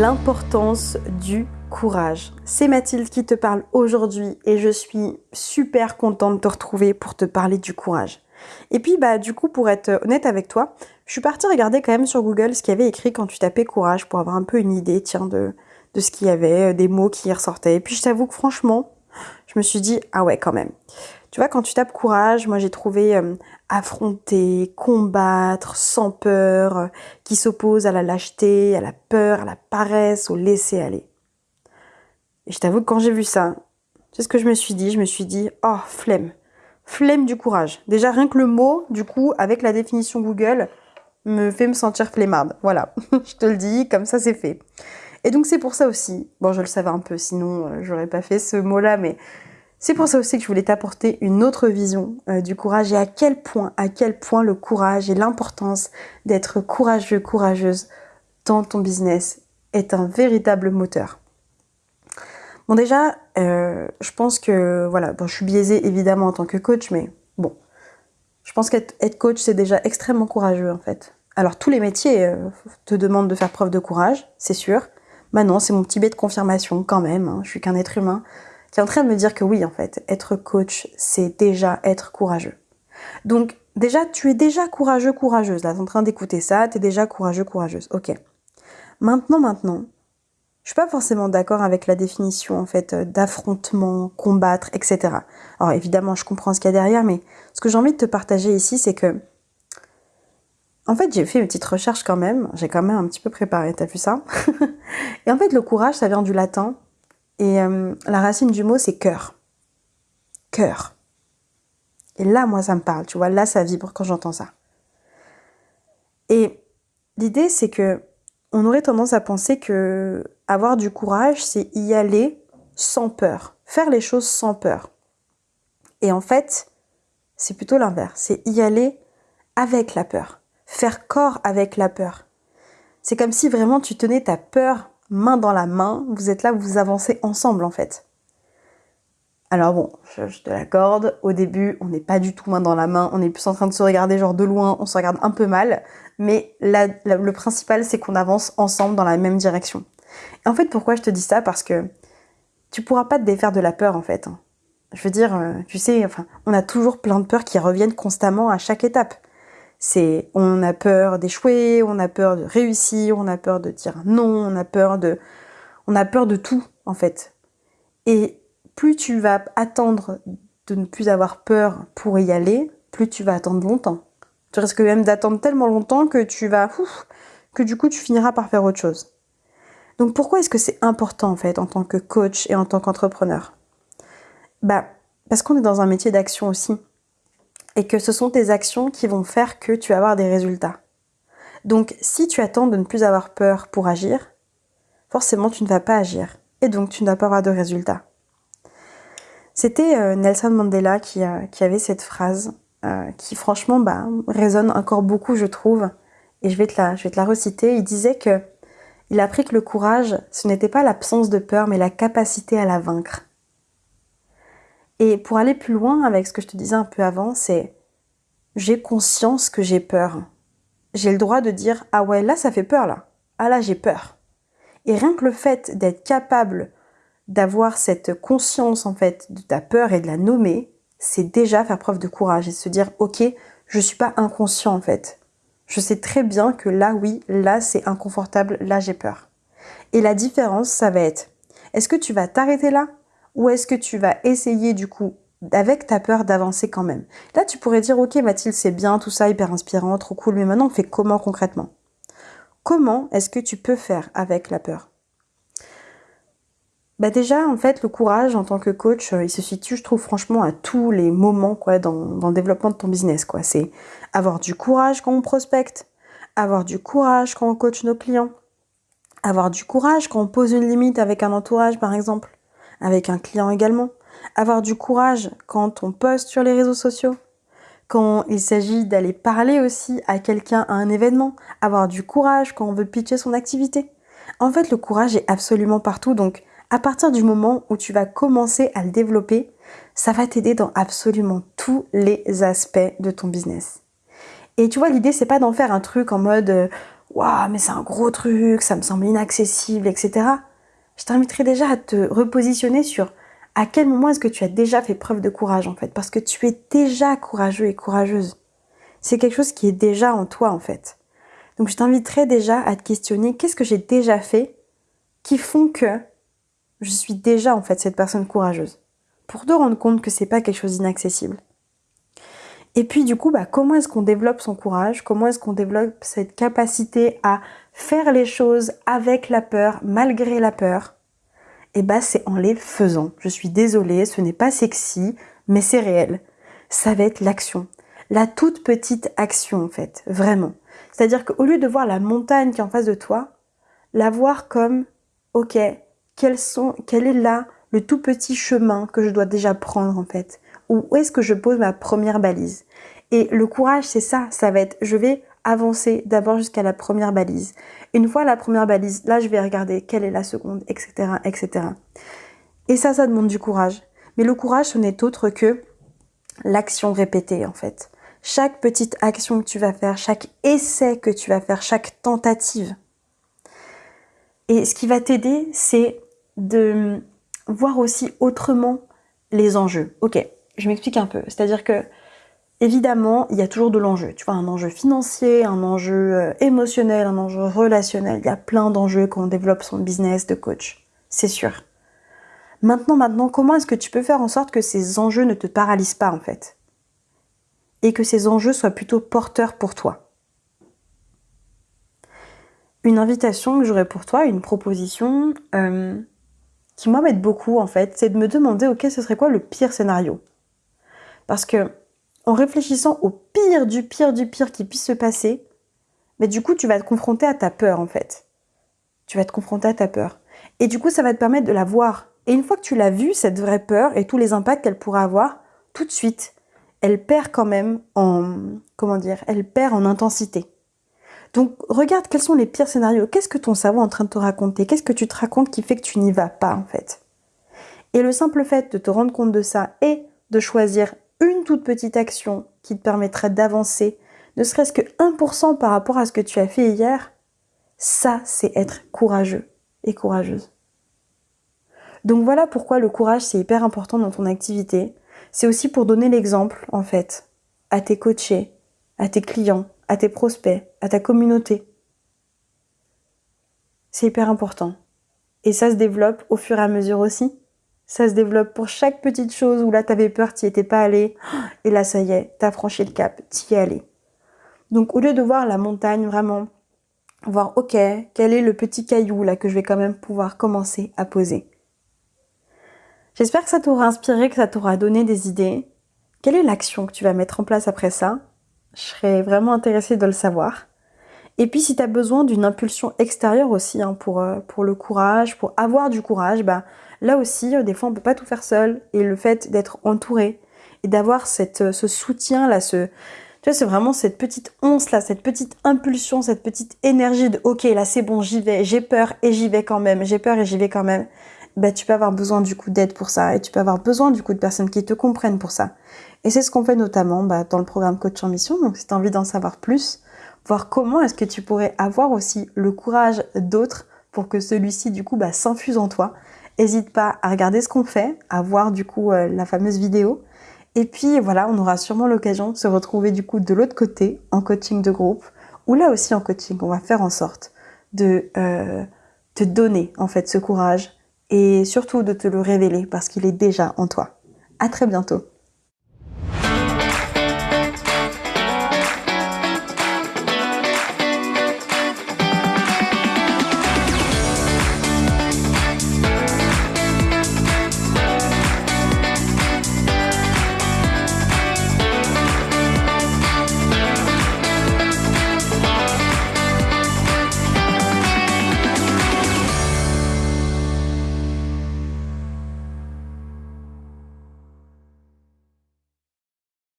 l'importance du courage. C'est Mathilde qui te parle aujourd'hui et je suis super contente de te retrouver pour te parler du courage. Et puis bah du coup pour être honnête avec toi, je suis partie regarder quand même sur Google ce qu'il y avait écrit quand tu tapais courage pour avoir un peu une idée tiens de, de ce qu'il y avait, euh, des mots qui y ressortaient. Et puis je t'avoue que franchement, je me suis dit ah ouais quand même. Tu vois, quand tu tapes courage, moi j'ai trouvé euh, affronter, combattre, sans peur, euh, qui s'oppose à la lâcheté, à la peur, à la paresse, au laisser aller. Et je t'avoue que quand j'ai vu ça, c'est ce que je me suis dit. Je me suis dit, oh, flemme. Flemme du courage. Déjà, rien que le mot, du coup, avec la définition Google, me fait me sentir flemmarde. Voilà, je te le dis, comme ça c'est fait. Et donc c'est pour ça aussi, bon je le savais un peu, sinon euh, j'aurais pas fait ce mot-là, mais c'est pour ça aussi que je voulais t'apporter une autre vision euh, du courage et à quel point, à quel point le courage et l'importance d'être courageux, courageuse dans ton business est un véritable moteur. Bon déjà, euh, je pense que, voilà, bon, je suis biaisée évidemment en tant que coach, mais bon, je pense qu'être coach, c'est déjà extrêmement courageux en fait. Alors tous les métiers euh, te demandent de faire preuve de courage, c'est sûr. Maintenant, c'est mon petit bête de confirmation quand même, hein. je suis qu'un être humain qui est en train de me dire que oui, en fait, être coach, c'est déjà être courageux. Donc, déjà, tu es déjà courageux, courageuse. Là, tu es en train d'écouter ça, tu es déjà courageux, courageuse. Ok. Maintenant, maintenant, je suis pas forcément d'accord avec la définition, en fait, d'affrontement, combattre, etc. Alors, évidemment, je comprends ce qu'il y a derrière, mais ce que j'ai envie de te partager ici, c'est que, en fait, j'ai fait une petite recherche quand même. J'ai quand même un petit peu préparé, t'as vu ça? Et en fait, le courage, ça vient du latin et euh, la racine du mot, c'est cœur. Cœur. Et là, moi, ça me parle, tu vois, là, ça vibre quand j'entends ça. Et l'idée, c'est que on aurait tendance à penser que avoir du courage, c'est y aller sans peur, faire les choses sans peur. Et en fait, c'est plutôt l'inverse, c'est y aller avec la peur, faire corps avec la peur. C'est comme si vraiment tu tenais ta peur main dans la main, vous êtes là, vous avancez ensemble en fait. Alors bon, je, te l'accorde, au début, on n'est pas du tout main dans la main, on est plus en train de se regarder genre de loin, on se regarde un peu mal, mais le principal, c'est qu'on avance ensemble dans la même direction. Et en fait, pourquoi je te dis ça? Parce que tu pourras pas te défaire de la peur en fait. Hein. Je veux dire, euh, tu sais, on a toujours plein de peurs qui reviennent constamment à chaque étape. C'est on a peur d'échouer, on a peur de réussir, on a peur de dire non, on a peur de on a peur de tout en fait. Et plus tu vas attendre de ne plus avoir peur pour y aller, plus tu vas attendre longtemps. Tu risques même d'attendre tellement longtemps que tu vas que du coup tu finiras par faire autre chose. Donc pourquoi est-ce que c'est important en fait en tant que coach et en tant qu'entrepreneur? Bah parce qu'on est dans un métier d'action aussi et que ce sont tes actions qui vont faire que tu vas avoir des résultats. Donc si tu attends de ne plus avoir peur pour agir, forcément tu ne vas pas agir et donc tu ne vas pas avoir de résultats. C'était euh, Nelson Mandela qui, avait cette phrase euh, qui franchement bah, résonne encore beaucoup je trouve et je vais, te la, je vais te la reciter. Il disait que il a appris que le courage, ce n'était pas l'absence de peur mais la capacité à la vaincre. Et pour aller plus loin avec ce que je te disais un peu avant, c'est j'ai conscience que j'ai peur. J'ai le droit de dire ah ouais là ça fait peur là. Ah là j'ai peur. Et rien que le fait d'être capable d'avoir cette conscience en fait de ta peur et de la nommer, c'est déjà faire preuve de courage et se dire ok je suis pas inconscient en fait. Je sais très bien que là oui, là c'est inconfortable, là j'ai peur. Et la différence ça va être est-ce que tu vas t'arrêter là? Ou est-ce que tu vas essayer du coup avec ta peur d'avancer quand même? Là, tu pourrais dire, ok Mathilde, c'est bien, tout ça, hyper inspirant, trop cool, mais maintenant on fait comment concrètement? Comment est-ce que tu peux faire avec la peur? Bah déjà, en fait, le courage en tant que coach, euh, il se situe, je trouve, franchement, à tous les moments quoi, dans, le développement de ton business. quoi. C'est avoir du courage quand on prospecte, avoir du courage quand on coach nos clients, avoir du courage quand on pose une limite avec un entourage, par exemple, avec un client également. Avoir du courage quand on poste sur les réseaux sociaux. Quand il s'agit d'aller parler aussi à quelqu'un à un événement. Avoir du courage quand on veut pitcher son activité. En fait, le courage est absolument partout. Donc, à partir du moment où tu vas commencer à le développer, ça va t'aider dans absolument tous les aspects de ton business. Et tu vois, l'idée, c'est pas d'en faire un truc en mode, euh, waouh, mais c'est un gros truc, ça me semble inaccessible, etc. Je t'inviterai déjà à te repositionner sur à quel moment est-ce que tu as déjà fait preuve de courage en fait, parce que tu es déjà courageux et courageuse. C'est quelque chose qui est déjà en toi en fait. Donc je t'inviterai déjà à te questionner qu'est-ce que j'ai déjà fait qui font que je suis déjà en fait cette personne courageuse? Pour te rendre compte que c'est pas quelque chose d'inaccessible. Et puis du coup, bah, comment est-ce qu'on développe son courage? Comment est-ce qu'on développe cette capacité à faire les choses avec la peur, malgré la peur eh bah c'est en les faisant. Je suis désolée, ce n'est pas sexy, mais c'est réel. Ça va être l'action. La toute petite action en fait, vraiment. C'est-à-dire qu'au lieu de voir la montagne qui est en face de toi, la voir comme, ok, quel est là le tout petit chemin que je dois déjà prendre en fait? Où est-ce que je pose ma première balise? Et le courage, c'est ça, ça va être, je vais avancer d'abord jusqu'à la première balise. Une fois la première balise, là, je vais regarder quelle est la seconde, etc., etc. Et ça, ça demande du courage. Mais le courage, ce n'est autre que l'action répétée, en fait. Chaque petite action que tu vas faire, chaque essai que tu vas faire, chaque tentative. Et ce qui va t'aider, c'est de voir aussi autrement les enjeux. Ok, je m'explique un peu. C'est-à-dire que, évidemment, il y a toujours de l'enjeu. Tu vois, un enjeu financier, un enjeu euh, émotionnel, un enjeu relationnel. Il y a plein d'enjeux quand on développe son business de coach. C'est sûr. Maintenant, maintenant, comment est-ce que tu peux faire en sorte que ces enjeux ne te paralysent pas, en fait? Et que ces enjeux soient plutôt porteurs pour toi? Une invitation que j'aurais pour toi, une proposition euh, qui m'aide beaucoup, en fait, c'est de me demander, ok, ce serait quoi le pire scénario? Parce que en réfléchissant au pire du pire du pire qui puisse se passer, mais du coup, tu vas te confronter à ta peur en fait. Tu vas te confronter à ta peur. Et du coup, ça va te permettre de la voir. Et une fois que tu l'as vue, cette vraie peur et tous les impacts qu'elle pourrait avoir, tout de suite, elle perd quand même en, comment dire, elle perd en intensité. Donc, regarde quels sont les pires scénarios. Qu'est-ce que ton cerveau est en train de te raconter? Qu'est-ce que tu te racontes qui fait que tu n'y vas pas, en fait? Et le simple fait de te rendre compte de ça et de choisir une toute petite action qui te permettrait d'avancer, ne serait-ce que 1% par rapport à ce que tu as fait hier, ça, c'est être courageux et courageuse. Donc voilà pourquoi le courage, c'est hyper important dans ton activité. C'est aussi pour donner l'exemple, en fait, à tes coachés, à tes clients, à tes prospects, à ta communauté. C'est hyper important. Et ça se développe au fur et à mesure aussi ça se développe pour chaque petite chose où là t'avais peur, t'y étais pas allé, et là ça y est, t'as franchi le cap, t'y es allé. Donc au lieu de voir la montagne vraiment, voir ok, quel est le petit caillou là que je vais quand même pouvoir commencer à poser. J'espère que ça t'aura inspiré, que ça t'aura donné des idées. Quelle est l'action que tu vas mettre en place après ça? Je serais vraiment intéressée de le savoir. Et puis si tu as besoin d'une impulsion extérieure aussi hein, pour, euh, pour le courage, pour avoir du courage, bah Là aussi, euh, des fois, on peut pas tout faire seul. Et le fait d'être entouré et d'avoir euh, ce soutien là, ce, tu vois, c'est vraiment cette petite once là, cette petite impulsion, cette petite énergie de ok, là c'est bon, j'y vais, j'ai peur et j'y vais quand même, j'ai peur et j'y vais quand même. Bah, tu peux avoir besoin du coup d'aide pour ça et tu peux avoir besoin du coup de personnes qui te comprennent pour ça. Et c'est ce qu'on fait notamment bah, dans le programme Coach en Mission. Donc, si tu as envie d'en savoir plus, voir comment est-ce que tu pourrais avoir aussi le courage d'autres pour que celui-ci du coup bah, s'infuse en toi N'hésite pas à regarder ce qu'on fait, à voir du coup euh, la fameuse vidéo. Et puis voilà, on aura sûrement l'occasion de se retrouver du coup de l'autre côté en coaching de groupe, ou là aussi en coaching, on va faire en sorte de euh, te donner en fait ce courage et surtout de te le révéler parce qu'il est déjà en toi. À très bientôt.